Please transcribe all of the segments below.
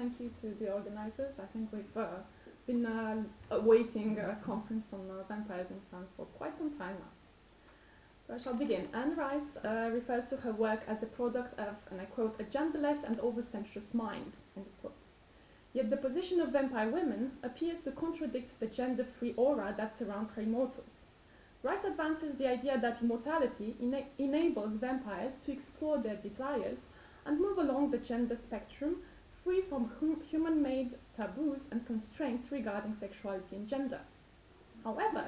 thank you to the organizers. I think we've uh, been uh, awaiting a conference on uh, vampires in France for quite some time now. So I shall begin. Anne Rice uh, refers to her work as the product of, and I quote, a genderless and oversensuous mind, end quote. Yet the position of vampire women appears to contradict the gender-free aura that surrounds her immortals. Rice advances the idea that immortality ena enables vampires to explore their desires and move along the gender spectrum free from hum human-made taboos and constraints regarding sexuality and gender. However,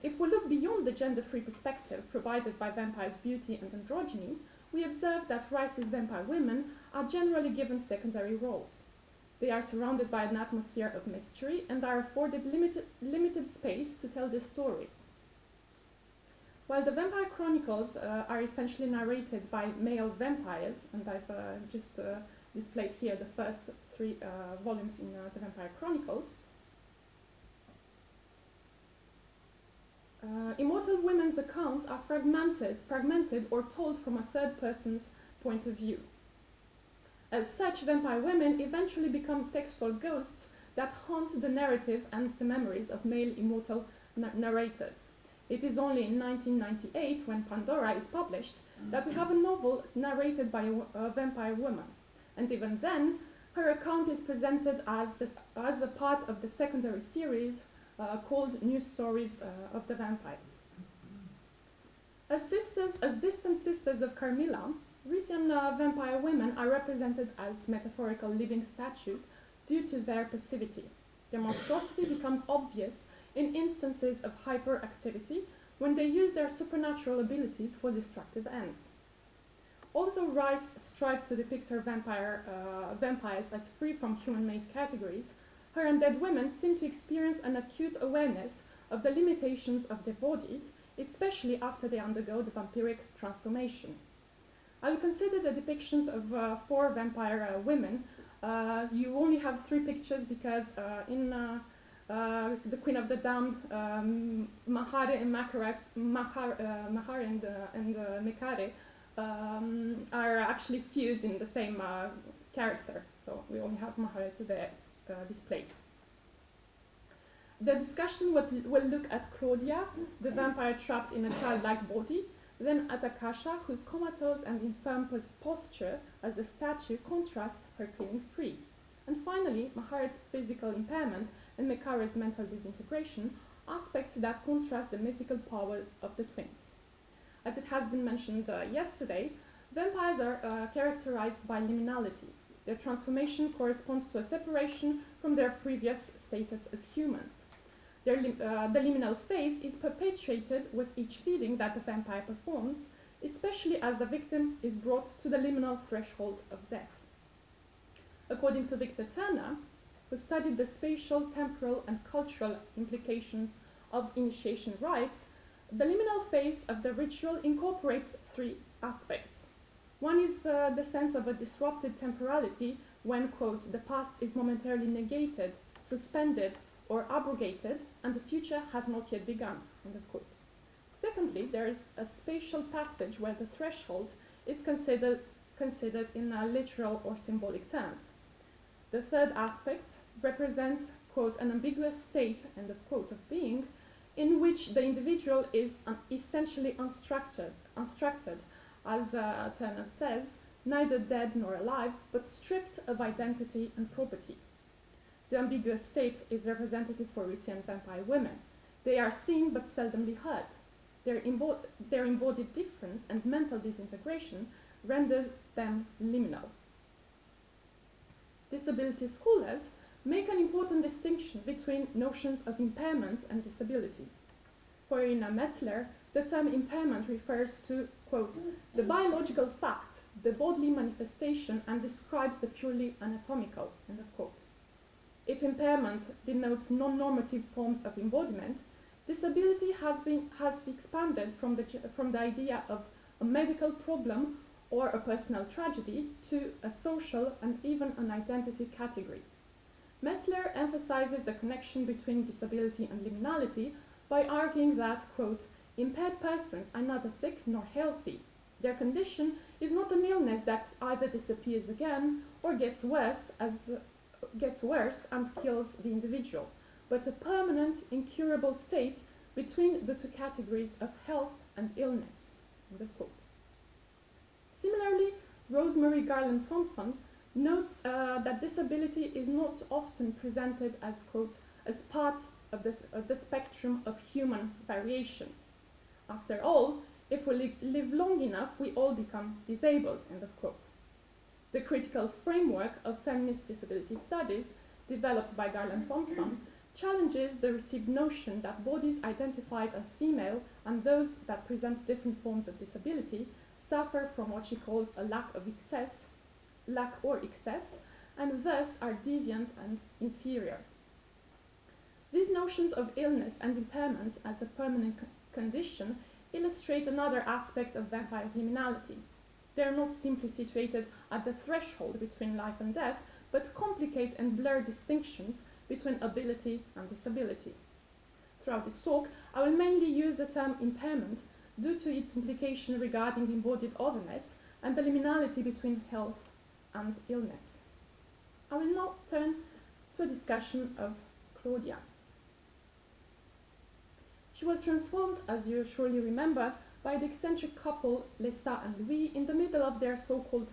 if we look beyond the gender-free perspective provided by vampires' beauty and androgyny, we observe that Rice's vampire women are generally given secondary roles. They are surrounded by an atmosphere of mystery and are afforded limited, limited space to tell their stories. While the Vampire Chronicles uh, are essentially narrated by male vampires, and I've uh, just uh, displayed here the first three uh, volumes in uh, the Vampire Chronicles, uh, Immortal Women's accounts are fragmented, fragmented or told from a third person's point of view. As such, vampire women eventually become textual ghosts that haunt the narrative and the memories of male immortal na narrators. It is only in 1998, when Pandora is published, that we have a novel narrated by a, a vampire woman. And even then, her account is presented as, this, as a part of the secondary series uh, called New Stories uh, of the Vampires. As sisters, as distant sisters of Carmilla, Rice's uh, vampire women are represented as metaphorical living statues due to their passivity. Their monstrosity becomes obvious in instances of hyperactivity when they use their supernatural abilities for destructive ends. Although Rice strives to depict her vampire, uh, vampires as free from human-made categories, her undead women seem to experience an acute awareness of the limitations of their bodies, especially after they undergo the vampiric transformation. I will consider the depictions of uh, four vampire uh, women. Uh, you only have three pictures because uh, in uh, the Queen of the Damned, um, Mahare and Makaret, Mahar, uh, Mahar and, and Mekare um, are actually fused in the same character. So we only have Mahare today displayed. The discussion will, will look at Claudia, the vampire trapped in a childlike body, then at Akasha, whose comatose and infirm posture as a statue contrasts her cleaning spree. And finally, Maharet's physical impairment and Mekare's mental disintegration, aspects that contrast the mythical power of the twins. As it has been mentioned uh, yesterday, vampires are uh, characterized by liminality. Their transformation corresponds to a separation from their previous status as humans. Their uh, the liminal phase is perpetuated with each feeding that the vampire performs, especially as the victim is brought to the liminal threshold of death. According to Victor Turner, who studied the spatial, temporal, and cultural implications of initiation rites, the liminal phase of the ritual incorporates three aspects. One is uh, the sense of a disrupted temporality when, quote, the past is momentarily negated, suspended, or abrogated, and the future has not yet begun, end of quote. Secondly, there is a spatial passage where the threshold is considered, considered in literal or symbolic terms. The third aspect represents, quote, an ambiguous state, end of quote, of being, in which the individual is un essentially unstructured, unstructured, as uh, Turner says, neither dead nor alive, but stripped of identity and property. The ambiguous state is representative for Rice's vampire women. They are seen but seldomly heard. Their, their embodied difference and mental disintegration renders them liminal disability scholars make an important distinction between notions of impairment and disability. For Irina Metzler, the term impairment refers to, quote, the biological fact, the bodily manifestation, and describes the purely anatomical, end of quote. If impairment denotes non-normative forms of embodiment, disability has, been, has expanded from the, from the idea of a medical problem or a personal tragedy to a social and even an identity category. Metzler emphasizes the connection between disability and liminality by arguing that, quote, impaired persons are neither sick nor healthy. Their condition is not an illness that either disappears again or gets worse as gets worse and kills the individual, but a permanent, incurable state between the two categories of health and illness. End of quote. Similarly, Rosemarie Garland Thomson notes uh, that disability is not often presented as, quote, as part of, this, of the spectrum of human variation. After all, if we li live long enough, we all become disabled, end of quote. The critical framework of feminist disability studies, developed by Garland Thomson, challenges the received notion that bodies identified as female and those that present different forms of disability suffer from what she calls a lack of excess, lack or excess, and thus are deviant and inferior. These notions of illness and impairment as a permanent condition illustrate another aspect of vampires' liminality. They are not simply situated at the threshold between life and death, but complicate and blur distinctions between ability and disability. Throughout this talk, I will mainly use the term impairment due to its implication regarding embodied otherness and the liminality between health and illness. I will now turn to a discussion of Claudia. She was transformed, as you surely remember, by the eccentric couple Lestat and Louis in the middle of their so-called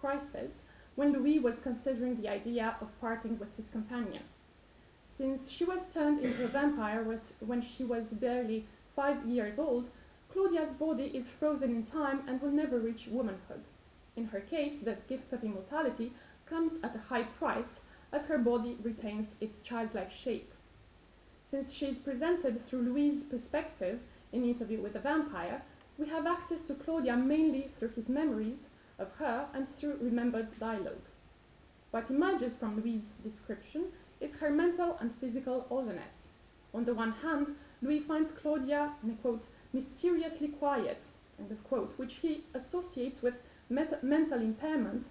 crisis, when Louis was considering the idea of parting with his companion. Since she was turned into a vampire was when she was barely five years old, Claudia's body is frozen in time and will never reach womanhood. In her case, the gift of immortality comes at a high price as her body retains its childlike shape. Since she is presented through Louis' perspective in Interview with a Vampire, we have access to Claudia mainly through his memories of her and through remembered dialogues. What emerges from Louis' description is her mental and physical otherness. On the one hand, Louis finds Claudia, quote, mysteriously quiet, quote, which he associates with mental impairment,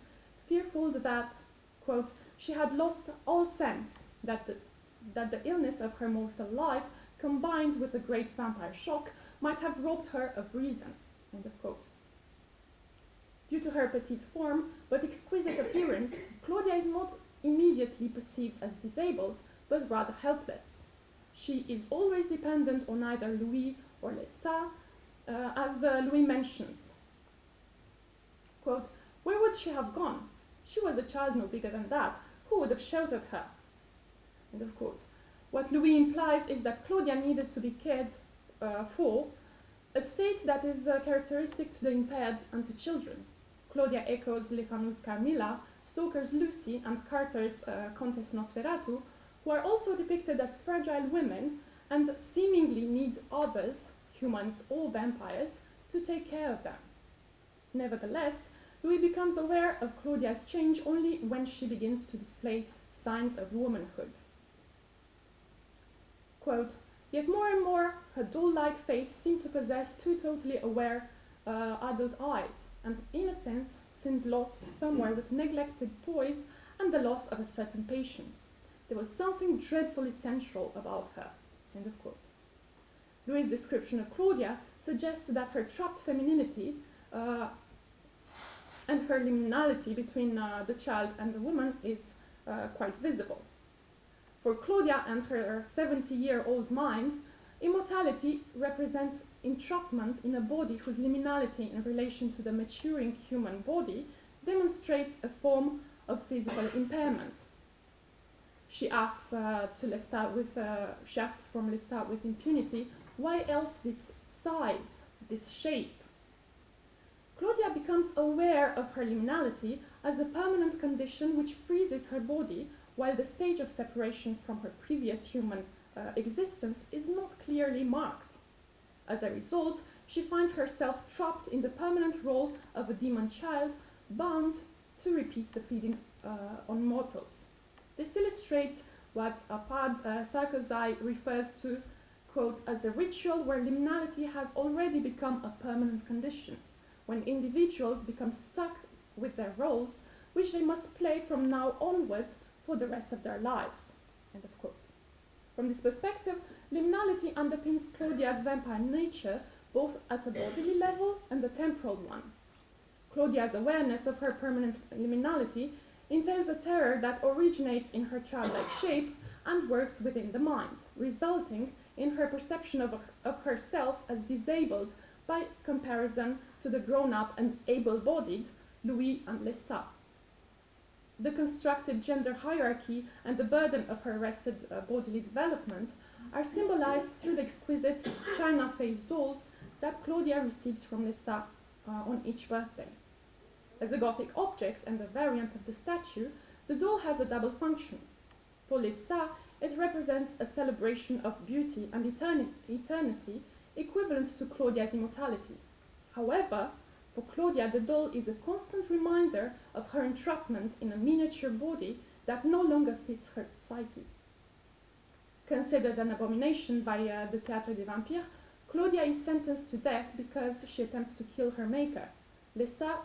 fearful that, quote, she had lost all sense that the that the illness of her mortal life, combined with the great vampire shock, might have robbed her of reason. end of quote. Due to her petite form, but exquisite appearance, Claudia is not immediately perceived as disabled, but rather helpless. She is always dependent on either Louis or Lestat, uh, as uh, Louis mentions. Quote, where would she have gone? She was a child no bigger than that. Who would have sheltered her? End of quote. What Louis implies is that Claudia needed to be cared uh, for, a state that is uh, characteristic to the impaired and to children. Claudia echoes Le Fanu's Carmilla, Stoker's Lucy, and Carter's uh, Countess Nosferatu, who are also depicted as fragile women and seemingly need others, humans or vampires, to take care of them. Nevertheless, Louis becomes aware of Claudia's change only when she begins to display signs of womanhood. Quote, Yet more and more, her doll-like face seemed to possess two totally aware uh, adult eyes, and innocence seemed lost somewhere with neglected toys and the loss of a certain patience. There was something dreadfully sensual about her. End of quote. Louis' description of Claudia suggests that her trapped femininity uh, and her liminality between uh, the child and the woman is uh, quite visible. For Claudia and her 70-year-old mind, immortality represents entrapment in a body whose liminality in relation to the maturing human body demonstrates a form of physical impairment. She asks uh, to Lestat with, uh, she asks from Lestat with impunity, why else this size, this shape? Claudia becomes aware of her liminality as a permanent condition which freezes her body while the stage of separation from her previous human uh, existence is not clearly marked. As a result, she finds herself trapped in the permanent role of a demon child, bound to repeat the feeding uh, on mortals. This illustrates what Arpad uh, Szakolczai refers to, quote, as a ritual where liminality has already become a permanent condition, when individuals become stuck with their roles, which they must play from now onwards for the rest of their lives. End of quote. From this perspective, liminality underpins Claudia's vampire nature both at a bodily level and a temporal one. Claudia's awareness of her permanent liminality entails a terror that originates in her childlike shape and works within the mind, resulting in her perception of, of herself as disabled by comparison to the grown-up and able-bodied Louis and Lestat. The constructed gender hierarchy and the burden of her arrested uh, bodily development are symbolized through the exquisite china-faced dolls that Claudia receives from Lestat uh, on each birthday. As a Gothic object and a variant of the statue, the doll has a double function. For Lestat, it represents a celebration of beauty and eternity equivalent to Claudia's immortality. However, for Claudia, the doll is a constant reminder of her entrapment in a miniature body that no longer fits her psyche. Considered an abomination by uh, the Théâtre des Vampires, Claudia is sentenced to death because she attempts to kill her maker. Lestat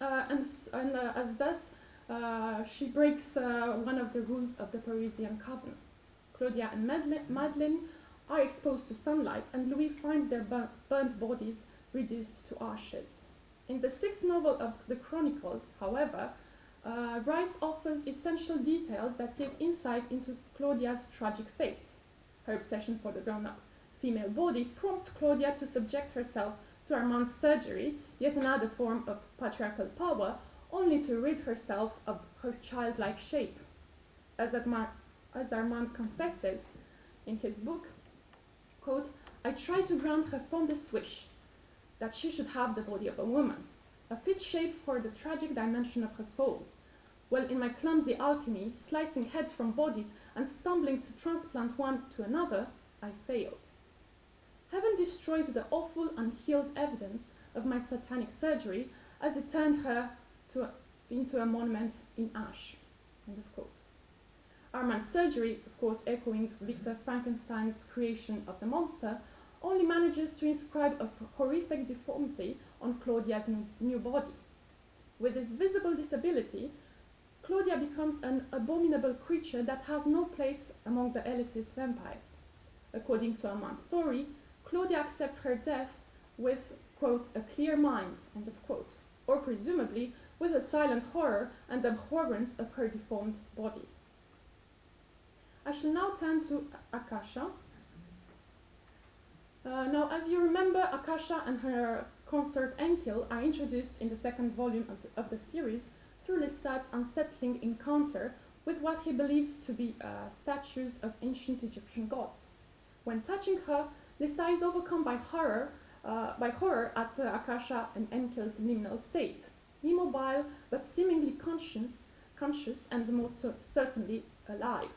uh, and, and uh, as thus, uh, she breaks one of the rules of the Parisian Coven. Claudia and Madeleine are exposed to sunlight, and Louis finds their burnt bodies reduced to ashes. In the sixth novel of the Chronicles, however, uh, Rice offers essential details that give insight into Claudia's tragic fate. Her obsession for the grown-up female body prompts Claudia to subject herself to Armand's surgery, yet another form of patriarchal power, only to rid herself of her childlike shape. As, as Armand confesses in his book, quote, I try to grant her fondest wish, that she should have the body of a woman, a fit shape for the tragic dimension of her soul. Well, in my clumsy alchemy, slicing heads from bodies and stumbling to transplant one to another, I failed. Heaven destroyed the awful unhealed evidence of my satanic surgery as it turned her to, into a monument in ash. End of quote. Armand's surgery, of course echoing Victor Frankenstein's creation of the monster, only manages to inscribe a horrific deformity on Claudia's new body. With this visible disability, Claudia becomes an abominable creature that has no place among the elitist vampires. According to Armand's story, Claudia accepts her death with, quote, a clear mind, end of quote, or presumably with a silent horror and abhorrence of her deformed body. I shall now turn to Akasha. Uh, now, as you remember, Akasha and her consort Enkil are introduced in the second volume of the, of the series through Lestat's unsettling encounter with what he believes to be uh, statues of ancient Egyptian gods. When touching her, Lestat is overcome by horror, uh, by horror at uh, Akasha and Enkil's liminal state, immobile but seemingly conscious, conscious and most certainly alive.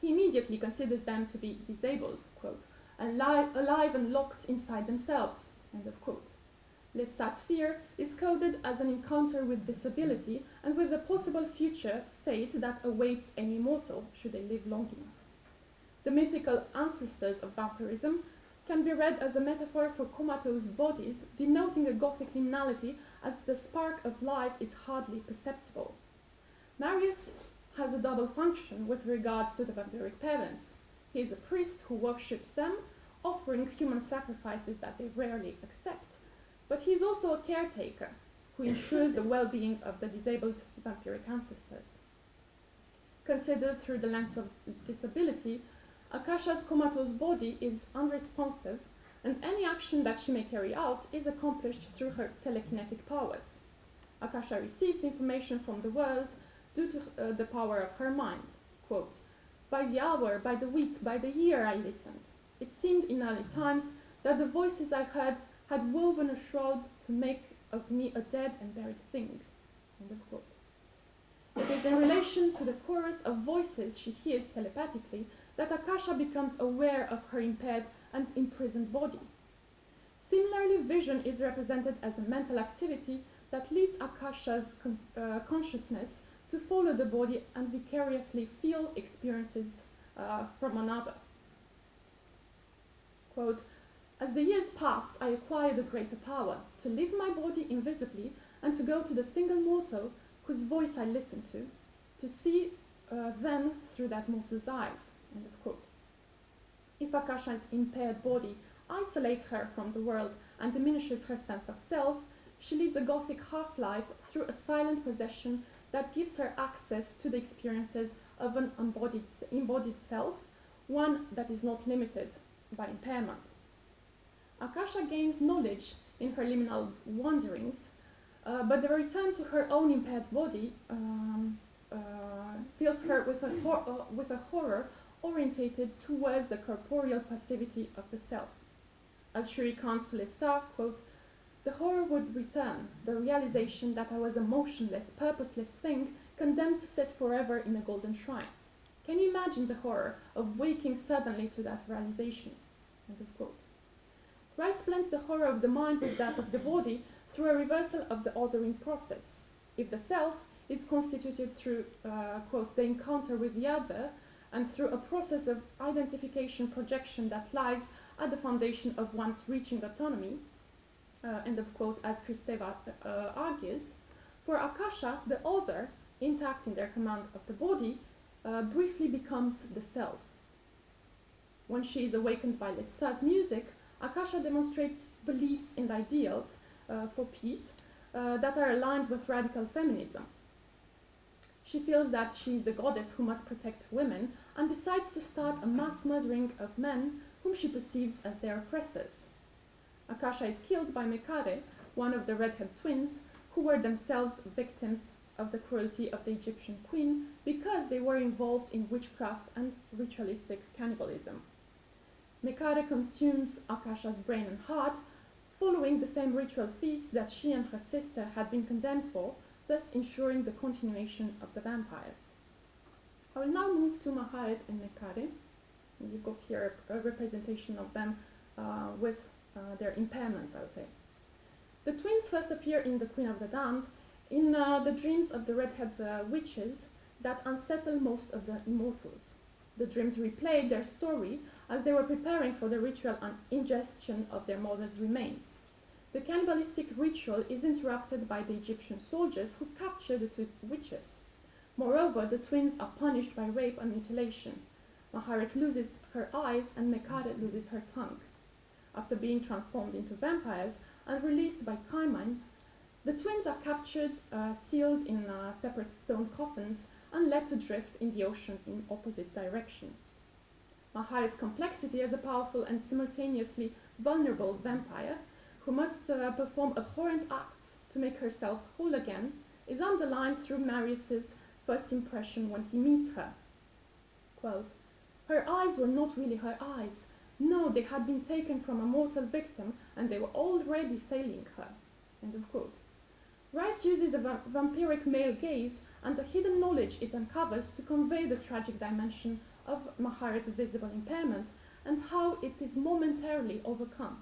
He immediately considers them to be disabled, quote, alive, alive and locked inside themselves, end of quote. Lestat's fear is coded as an encounter with disability and with the possible future state that awaits any mortal should they live long enough. The mythical ancestors of vampirism can be read as a metaphor for comatose bodies, denoting a Gothic liminality as the spark of life is hardly perceptible. Marius has a double function with regards to the vampiric parents. He is a priest who worships them, offering human sacrifices that they rarely accept. But he is also a caretaker who ensures the well-being of the disabled vampiric ancestors. Considered through the lens of disability, Akasha's comatose body is unresponsive, and any action that she may carry out is accomplished through her telekinetic powers. Akasha receives information from the world due to uh, the power of her mind. Quote, by the hour, by the week, by the year I listened. It seemed in early times that the voices I heard had woven a shroud to make of me a dead and buried thing. It is in relation to the chorus of voices she hears telepathically that Akasha becomes aware of her impaired and imprisoned body. Similarly, vision is represented as a mental activity that leads Akasha's con uh, consciousness to follow the body and vicariously feel experiences uh, from another. Quote, as the years passed, I acquired a greater power to leave my body invisibly and to go to the single mortal whose voice I listened to, to see uh, then through that mortal's eyes. End of quote. If Akasha's impaired body isolates her from the world and diminishes her sense of self, she leads a gothic half-life through a silent possession that gives her access to the experiences of an embodied, embodied self, one that is not limited by impairment. Akasha gains knowledge in her liminal wanderings, uh, but the return to her own impaired body um, uh, fills her with a, uh, with a horror orientated towards the corporeal passivity of the self. As she recounts to Lestat, quote, the horror would return, the realization that I was a motionless, purposeless thing condemned to sit forever in a golden shrine. Can you imagine the horror of waking suddenly to that realization? End of quote. Rice blends the horror of the mind with that of the body through a reversal of the ordering process. If the self is constituted through, uh, quote, the encounter with the other, and through a process of identification projection that lies at the foundation of one's reaching autonomy, end of quote, as Kristeva uh, argues, for Akasha, the other, intact in their command of the body, uh, briefly becomes the self. When she is awakened by Lestat's music, Akasha demonstrates beliefs and ideals uh, for peace uh, that are aligned with radical feminism. She feels that she is the goddess who must protect women and decides to start a mass murdering of men whom she perceives as their oppressors. Akasha is killed by Mekare, one of the redhead twins, who were themselves victims of the cruelty of the Egyptian queen because they were involved in witchcraft and ritualistic cannibalism. Mekare consumes Akasha's brain and heart, following the same ritual feast that she and her sister had been condemned for, thus ensuring the continuation of the vampires. I will now move to Maharet and Mekare. You've got here a, representation of them uh, with their impairments, I would say. The twins first appear in The Queen of the Damned in uh, the dreams of the redhead uh, witches that unsettle most of the immortals. The dreams replay their story as they were preparing for the ritual and ingestion of their mother's remains. The cannibalistic ritual is interrupted by the Egyptian soldiers who capture the two witches. Moreover, the twins are punished by rape and mutilation. Maharet loses her eyes and Mekare loses her tongue. After being transformed into vampires and released by Khayman, the twins are captured, uh, sealed in uh, separate stone coffins, and led to drift in the ocean in opposite directions. Maharet's complexity as a powerful and simultaneously vulnerable vampire, who must uh, perform abhorrent acts to make herself whole again, is underlined through Marius's first impression when he meets her. Quote, her eyes were not really her eyes. No, they had been taken from a mortal victim and they were already failing her. End of quote. Rice uses the va vampiric male gaze and the hidden knowledge it uncovers to convey the tragic dimension of Maharet's visible impairment and how it is momentarily overcome.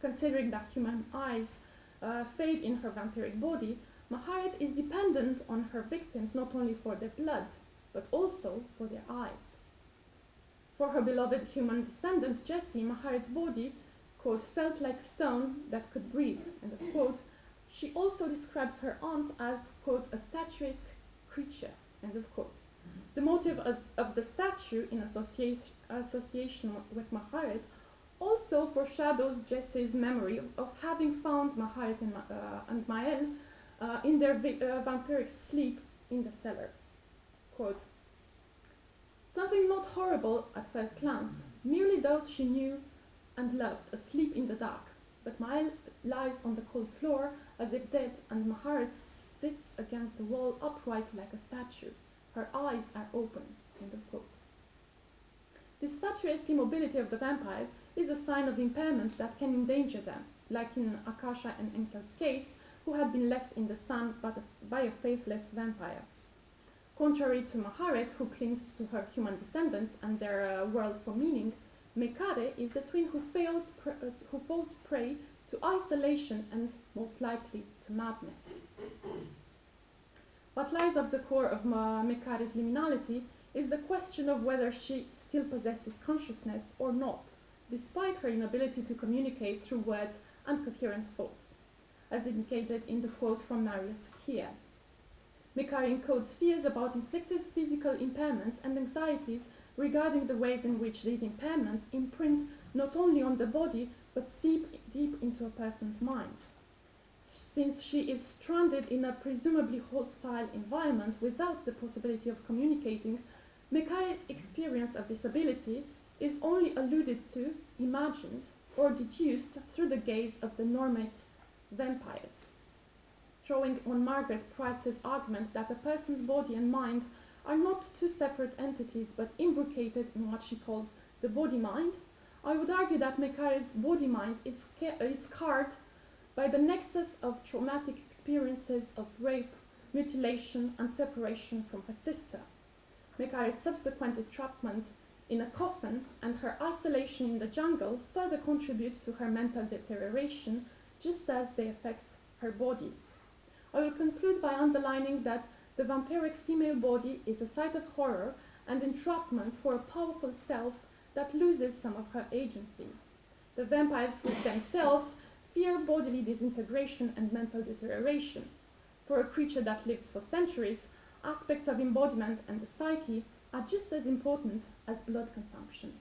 Considering that human eyes uh, fade in her vampiric body, Maharet is dependent on her victims not only for their blood, but also for their eyes. For her beloved human descendant Jesse, Maharet's body, quote, felt like stone that could breathe, and quote, she also describes her aunt as, quote, a statuesque creature, end of quote. The motive of, of the statue in associate, association with Maharet also foreshadows Jesse's memory of, of having found Maharet and, uh, and Mael uh, in their uh, vampiric sleep in the cellar. Quote, Something not horrible at first glance, merely those she knew and loved asleep in the dark. But Mael lies on the cold floor as if dead, and Maharet sits against the wall upright like a statue. Her eyes are open. End of quote. This statuesque immobility of the vampires is a sign of impairment that can endanger them, like in Akasha and Enkil's case, who had been left in the sun by a faithless vampire. Contrary to Maharet, who clings to her human descendants and their uh, world for meaning, Mekare is the twin who, fails uh, who falls prey to isolation and, most likely, to madness. What lies at the core of Mekare's liminality is the question of whether she still possesses consciousness or not, despite her inability to communicate through words and coherent thoughts as indicated in the quote from Marius here. Mekare encodes fears about inflicted physical impairments and anxieties regarding the ways in which these impairments imprint not only on the body but seep deep into a person's mind. since she is stranded in a presumably hostile environment without the possibility of communicating, Mekare's experience of disability is only alluded to, imagined, or deduced through the gaze of the normate vampires. Drawing on Margaret Price's argument that a person's body and mind are not two separate entities but imbricated in what she calls the body mind, I would argue that Mekare's body mind is, is scarred by the nexus of traumatic experiences of rape, mutilation, and separation from her sister. Mekare's subsequent entrapment in a coffin and her isolation in the jungle further contribute to her mental deterioration, just as they affect her body. I will conclude by underlining that the vampiric female body is a site of horror and entrapment for a powerful self that loses some of her agency. The vampires themselves fear bodily disintegration and mental deterioration. For a creature that lives for centuries, aspects of embodiment and the psyche are just as important as blood consumption.